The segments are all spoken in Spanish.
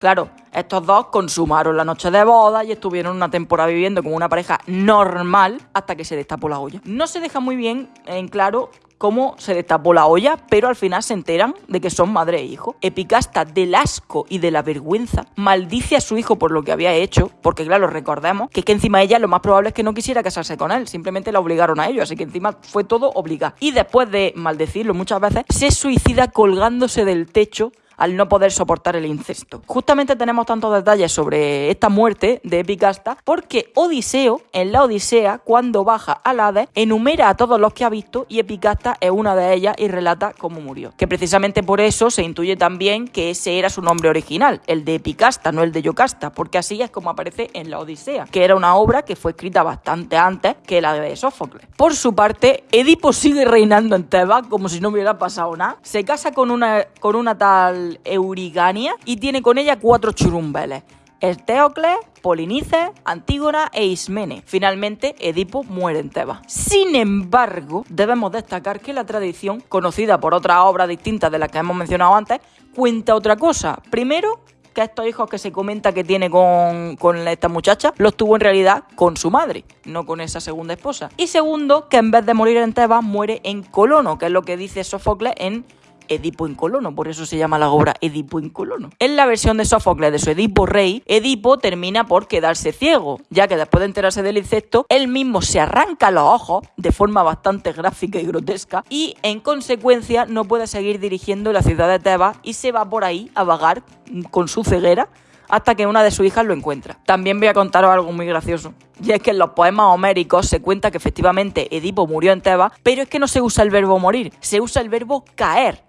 Claro, estos dos consumaron la noche de boda y estuvieron una temporada viviendo como una pareja normal hasta que se destapó la olla. No se deja muy bien en claro cómo se destapó la olla, pero al final se enteran de que son madre e hijo. Epicasta, del asco y de la vergüenza, maldice a su hijo por lo que había hecho, porque claro, recordemos que, que encima ella lo más probable es que no quisiera casarse con él, simplemente la obligaron a ello, así que encima fue todo obligado. Y después de maldecirlo muchas veces, se suicida colgándose del techo al no poder soportar el incesto. Justamente tenemos tantos detalles sobre esta muerte de Epicasta porque Odiseo, en la Odisea, cuando baja al Hades, enumera a todos los que ha visto y Epicasta es una de ellas y relata cómo murió. Que precisamente por eso se intuye también que ese era su nombre original, el de Epicasta, no el de Yocasta, porque así es como aparece en la Odisea, que era una obra que fue escrita bastante antes que la de Sófocles. Por su parte, Edipo sigue reinando en Tebas como si no hubiera pasado nada. Se casa con una, con una tal Eurigania y tiene con ella cuatro churumbeles. Estéocles, Polinices, Antígona e Ismene. Finalmente, Edipo muere en Tebas. Sin embargo, debemos destacar que la tradición, conocida por otras obras distintas de las que hemos mencionado antes, cuenta otra cosa. Primero, que estos hijos que se comenta que tiene con, con, esta muchacha los tuvo en realidad con su madre, no con esa segunda esposa. Y segundo, que en vez de morir en Tebas, muere en Colono, que es lo que dice Sófocles en Edipo en Colono, por eso se llama la obra Edipo en Colono. En la versión de Sófocles de su Edipo Rey, Edipo termina por quedarse ciego, ya que después de enterarse del insecto, él mismo se arranca los ojos de forma bastante gráfica y grotesca y en consecuencia no puede seguir dirigiendo la ciudad de Tebas y se va por ahí a vagar con su ceguera hasta que una de sus hijas lo encuentra. También voy a contaros algo muy gracioso. Y es que en los poemas homéricos se cuenta que efectivamente Edipo murió en Tebas, pero es que no se usa el verbo morir, se usa el verbo caer.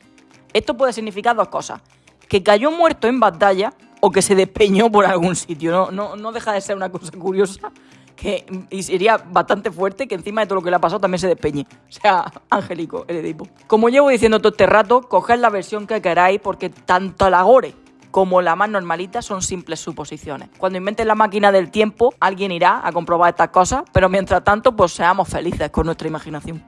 Esto puede significar dos cosas. Que cayó muerto en batalla o que se despeñó por algún sitio. No, no, no deja de ser una cosa curiosa. Que, y sería bastante fuerte que encima de todo lo que le ha pasado también se despeñe. O sea, angélico el Edipo. Como llevo diciendo todo este rato, coged la versión que queráis porque tanto la gore como la más normalita son simples suposiciones. Cuando inventen la máquina del tiempo, alguien irá a comprobar estas cosas, pero mientras tanto, pues seamos felices con nuestra imaginación.